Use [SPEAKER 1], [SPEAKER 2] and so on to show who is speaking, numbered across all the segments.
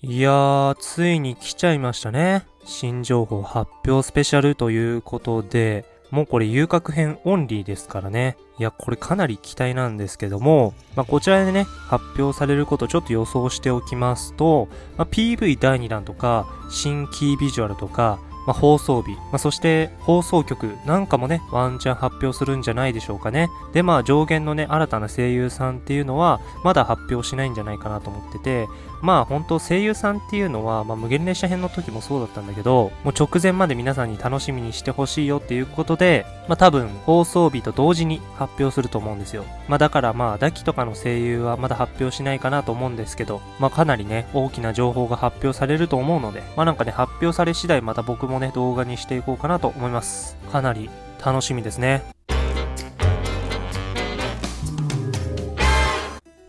[SPEAKER 1] いやー、ついに来ちゃいましたね。新情報発表スペシャルということで、もうこれ遊郭編オンリーですからね。いや、これかなり期待なんですけども、まあ、こちらでね、発表されることちょっと予想しておきますと、まあ、PV 第2弾とか、新キービジュアルとか、まあ、放送日、まあ、そして放送局なんかもね、ワンチャン発表するんじゃないでしょうかね。で、まあ上限のね、新たな声優さんっていうのは、まだ発表しないんじゃないかなと思ってて、まあ本当声優さんっていうのは、まあ無限列車編の時もそうだったんだけど、もう直前まで皆さんに楽しみにしてほしいよっていうことで、まあ多分放送日と同時に発表すると思うんですよ。まあだからまあ、ダキとかの声優はまだ発表しないかなと思うんですけど、まあかなりね、大きな情報が発表されると思うので、まあなんかね、発表され次第また僕もね、動画にしていこうかなと思います。かなり楽しみですね。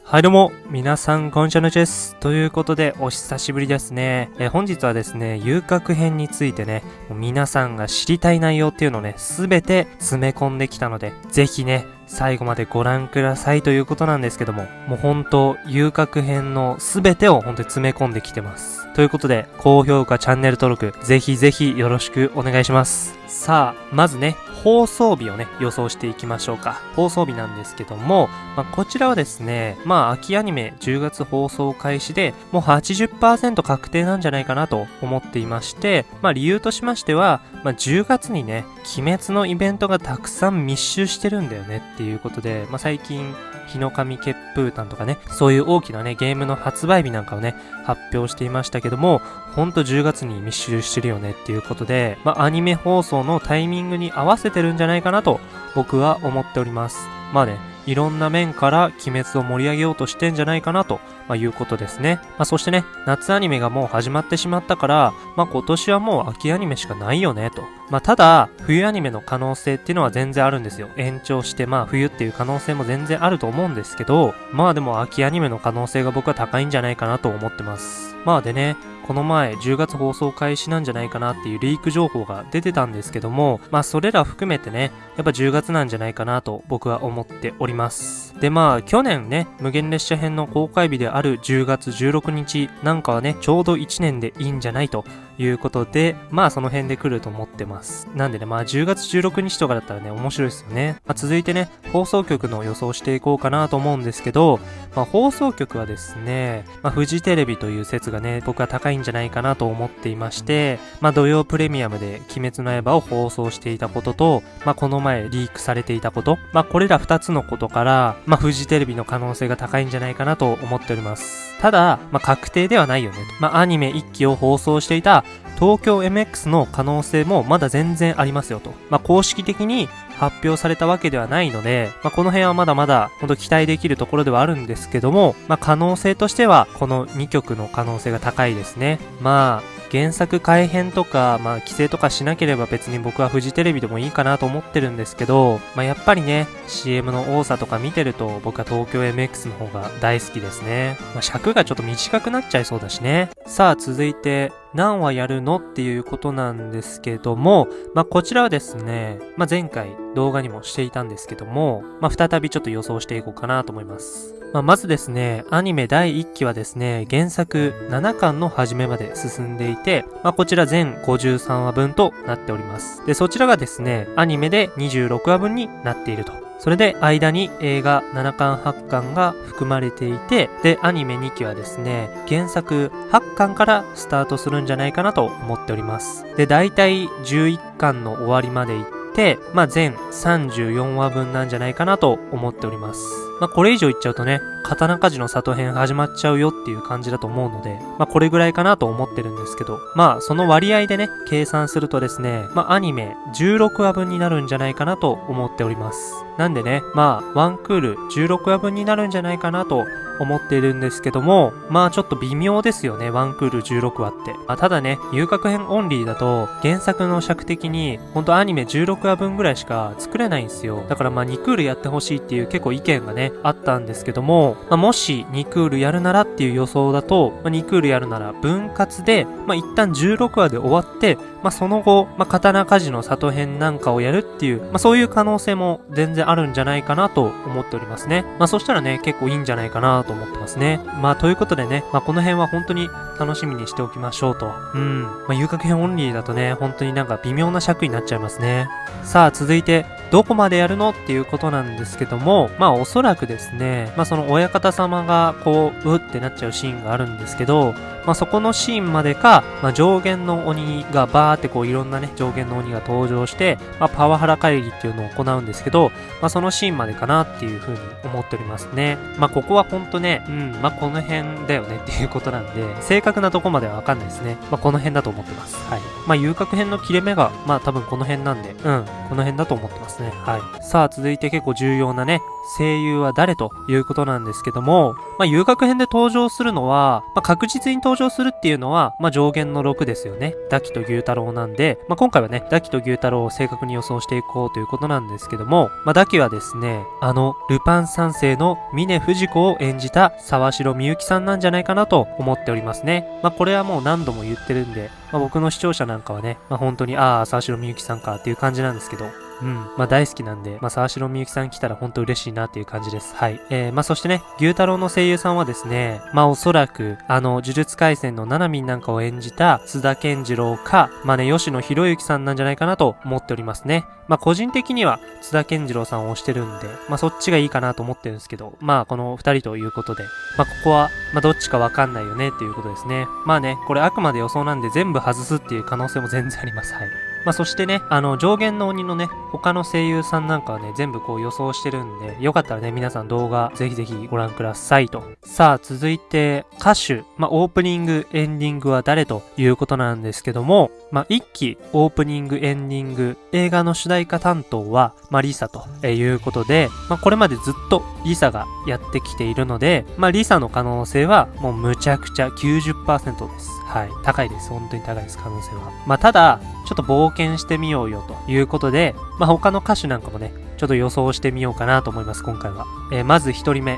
[SPEAKER 1] はいどうも、皆さん、こんにちはのです。ということで、お久しぶりですね。え本日はですね、遊郭編についてね、皆さんが知りたい内容っていうのをね、すべて詰め込んできたので、ぜひね、最後までご覧くださいということなんですけども、もう本当、遊郭編のすべてを本当に詰め込んできてます。ということで、高評価、チャンネル登録、ぜひぜひよろしくお願いします。さあ、まずね、放送日をね、予想していきましょうか。放送日なんですけども、まあ、こちらはですね、まあ、秋アニメ10月放送開始で、もう80%確定なんじゃないかなと思っていまして、まあ、理由としましては、まあ、10月にね、鬼滅のイベントがたくさん密集してるんだよねっていうことで、まあ、最近、日の神血風炭とかね、そういう大きなね、ゲームの発売日なんかをね、発表していましたけども、ほんと10月に密集してるよねっていうことで、まあ、アニメ放送のタイミングに合わせてるんじゃないかなと、僕は思っております。まあね、いろんな面から鬼滅を盛り上げようとしてんじゃないかなと、まあ、いうことですね。まあ、そしてね、夏アニメがもう始まってしまったから、まあ、今年はもう秋アニメしかないよねと。まあ、ただ、冬アニメの可能性っていうのは全然あるんですよ。延長して、まあ、冬っていう可能性も全然あると思うんですけど、まあでも秋アニメの可能性が僕は高いんじゃないかなと思ってます。まあでね、この前10月放送開始なんじゃないかなっていうリーク情報が出てたんですけども、まあそれら含めてね、やっぱ10月なんじゃないかなと僕は思っております。でまあ去年ね、無限列車編の公開日である10月16日なんかはね、ちょうど1年でいいんじゃないということで、まあその辺で来ると思ってます。なんでね、まあ10月16日とかだったらね、面白いですよね。まあ、続いてね、放送局の予想していこうかなと思うんですけど、まあ放送局はですね、まあフジテレビという説がね、僕は高いんんじゃないかなと思っていまして、まあ土曜プレミアムで鬼滅の刃を放送していたことと、まあこの前リークされていたこと、まあこれら2つのことから、まあフジテレビの可能性が高いんじゃないかなと思っております。ただ、まあ確定ではないよねと。まあアニメ1期を放送していた東京 MX の可能性もまだ全然ありますよと。まあ公式的に発表されたわけではないので、まあ、この辺はまだまだ本当期待できるところではあるんですけども、まあ、可能性としてはこの2曲の可能性が高いですね。まあ、原作改編とか、まあ、規制とかしなければ別に僕はフジテレビでもいいかなと思ってるんですけど、まあ、やっぱりね、CM の多さとか見てると僕は東京 MX の方が大好きですね。まあ、尺がちょっと短くなっちゃいそうだしね。さあ、続いて、何話やるのっていうことなんですけども、まあ、こちらはですね、まあ、前回動画にもしていたんですけども、まあ、再びちょっと予想していこうかなと思います。まあ、まずですね、アニメ第1期はですね、原作7巻の初めまで進んでいて、まあ、こちら全53話分となっております。で、そちらがですね、アニメで26話分になっていると。それで間に映画7巻8巻が含まれていて、で、アニメ2期はですね、原作8巻からスタートするんじゃないかなと思っております。で、だいたい11巻の終わりまで行って、まあ、全34話分なんじゃないかなと思っております。まあ、これ以上言っちゃうとね、刀鍛冶の里編始まっちゃうよっていう感じだと思うので、まあ、これぐらいかなと思ってるんですけど、まあ、その割合でね、計算するとですね、まあ、アニメ16話分になるんじゃないかなと思っております。なんでね、まあ、ワンクール16話分になるんじゃないかなと思っているんですけども、まあちょっと微妙ですよね、ワンクール16話って。まあ、ただね、遊郭編オンリーだと、原作の尺的に、ほんとアニメ16話分ぐらいしか作れないんですよ。だからまあ2クールやってほしいっていう結構意見がねあったんですけども、まあ、もし2クールやるならっていう予想だと、まあ、2クールやるなら分割で、まあ一旦16話で終わって、まあ、その後、まあ、刀鍛冶の里編なんかをやるっていう、まあ、そういう可能性も全然あるんじゃないかなと思っておりますね。まあ、そしたらね、結構いいんじゃないかなと思ってますね。まあ、ということでね、まあ、この辺は本当に楽しみにしておきましょうと。うん。まあ、遊郭編オンリーだとね、本当になんか微妙な尺になっちゃいますね。さあ、続いて、どこまでやるのっていうことなんですけども、まあおそらくですね、まあその親方様がこう、うってなっちゃうシーンがあるんですけど、まあそこのシーンまでか、まあ上限の鬼がバーってこういろんなね、上限の鬼が登場して、まあパワハラ会議っていうのを行うんですけど、まあそのシーンまでかなっていうふうに思っておりますね。まあここはほんとね、うん、まあこの辺だよね っていうことなんで、正確なとこまではわかんないですね。まあこの辺だと思ってます。はい。まあ遊郭編の切れ目が、まあ多分この辺なんで、うん、この辺だと思ってますね。はい。さあ続いて結構重要なね、声優は誰ということなんですけども、まあ、遊郭編で登場するのは、まあ、確実に登場するっていうのは、まあ、上限の6ですよね。ダキと牛太郎なんで、まあ、今回はね、ダキと牛太郎を正確に予想していこうということなんですけども、まあ、ダキはですね、あの、ルパン三世の峰不二子を演じた沢城みゆきさんなんじゃないかなと思っておりますね。まあ、これはもう何度も言ってるんで、まあ、僕の視聴者なんかはね、まあ、本当に、ああ、沢城みゆきさんかっていう感じなんですけど、うん。まあ大好きなんで、まあ沢城みゆきさん来たら本当嬉しいなっていう感じです。はい。えー、まあそしてね、牛太郎の声優さんはですね、まあおそらく、あの、呪術廻戦のナナミンなんかを演じた津田健次郎か、まあね、吉野博之さんなんじゃないかなと思っておりますね。まあ個人的には津田健次郎さんを推してるんで、まあそっちがいいかなと思ってるんですけど、まあこの二人ということで、まあここは、まあどっちかわかんないよねっていうことですね。まあね、これあくまで予想なんで全部外すっていう可能性も全然あります。はい。まあ、そしてね、あの、上限の鬼のね、他の声優さんなんかはね、全部こう予想してるんで、よかったらね、皆さん動画ぜひぜひご覧くださいと。さあ、続いて、歌手、まあ、オープニング、エンディングは誰ということなんですけども、まあ、一期、オープニング、エンディング、映画の主題歌担当は、まあ、リサということで、まあ、これまでずっとリサがやってきているので、まあ、リサの可能性はもうむちゃくちゃ90%です。はい。高いです。本当に高いです、可能性は。まあ、ただ、ちょっと冒険してみようよということで、まあ、他の歌手なんかもね、ちょっと予想してみようかなと思います、今回は。えー、まず一人目、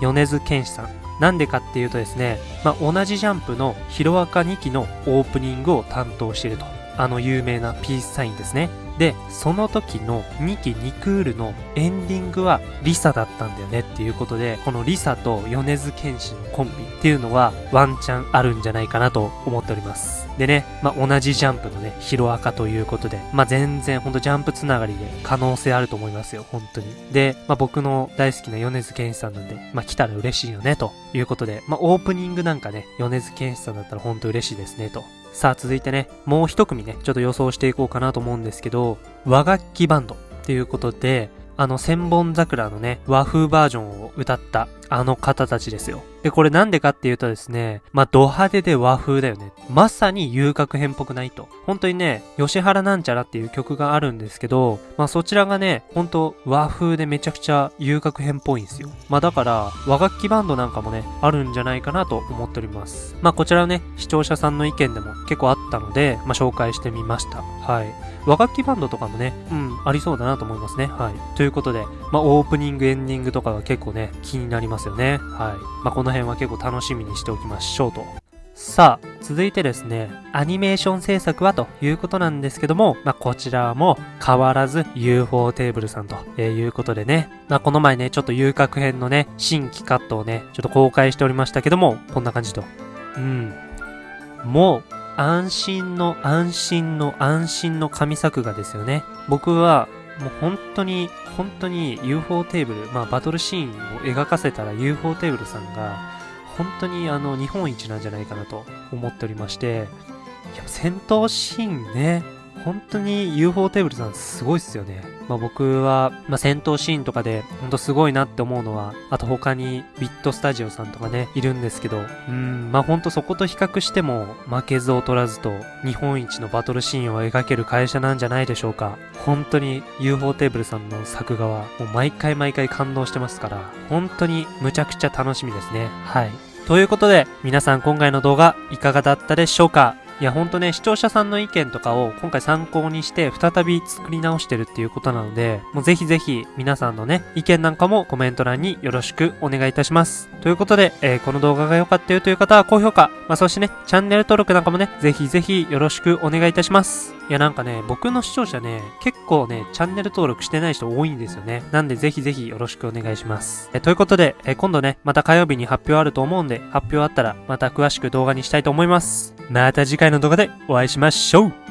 [SPEAKER 1] 米津玄師さん。なんでかっていうとですね、まあ、同じジャンプのヒロアカ2期のオープニングを担当していると。あの有名なピースサインですね。で、その時の2期2クールのエンディングはリサだったんだよねっていうことで、このリサと米津玄師のコンビっていうのはワンチャンあるんじゃないかなと思っております。でね、まあ、同じジャンプのね、ヒロアカということで、まあ、全然ほんとジャンプつながりで可能性あると思いますよ、本当に。で、まあ、僕の大好きな米津玄師さんなんで、まあ、来たら嬉しいよね、ということで、まあ、オープニングなんかね、米津玄師さんだったら本当嬉しいですね、とさあ続いてね、もう一組ね、ちょっと予想していこうかなと思うんですけど、和楽器バンドっていうことで、あの千本桜のね、和風バージョンを歌ったあの方たちですよ。で、これなんでかっていうとですね、まあ、ド派手で和風だよね。まさに遊郭編っぽくないと。本当にね、吉原なんちゃらっていう曲があるんですけど、まあ、そちらがね、本当和風でめちゃくちゃ遊郭編っぽいんですよ。まあ、だから、和楽器バンドなんかもね、あるんじゃないかなと思っております。まあ、こちらはね、視聴者さんの意見でも結構あったので、まあ、紹介してみました。はい。和楽器バンドとかもね、うん、ありそうだなと思いますね。はい。ということで、まあ、オープニング、エンディングとかが結構ね、気になりますよね。はい。まあ、この辺は結構楽しみにしておきましょうと。さあ、続いてですね、アニメーション制作はということなんですけども、まあ、こちらも変わらず UFO テーブルさんということでね、まあ、この前ね、ちょっと遊郭編のね、新規カットをね、ちょっと公開しておりましたけども、こんな感じと。うん。もう、安心の安心の安心の神作画ですよね。僕はもう本当に、本当に UFO テーブル、まあバトルシーンを描かせたら UFO テーブルさんが、本当にあの日本一なんじゃないかなと思っておりまして、いや、戦闘シーンね、本当に UFO テーブルさんすごいっすよね。まあ僕は、まあ戦闘シーンとかでほんとすごいなって思うのは、あと他にビットスタジオさんとかね、いるんですけど、うん、まあほんとそこと比較しても負けず劣らずと日本一のバトルシーンを描ける会社なんじゃないでしょうか。本当に UFO テーブルさんの作画はもう毎回毎回感動してますから、本当にむちゃくちゃ楽しみですね。はい。ということで、皆さん今回の動画いかがだったでしょうか？いやほんとね、視聴者さんの意見とかを今回参考にして再び作り直してるっていうことなので、もうぜひぜひ皆さんのね、意見なんかもコメント欄によろしくお願いいたします。ということで、えーこの動画が良かったよという方は高評価、まあ、そしてね、チャンネル登録なんかもね、ぜひぜひよろしくお願いいたします。いやなんかね、僕の視聴者ね、結構ね、チャンネル登録してない人多いんですよね。なんでぜひぜひよろしくお願いします。えということで、え今度ね、また火曜日に発表あると思うんで、発表あったらまた詳しく動画にしたいと思います。また次回の動画でお会いしましょう。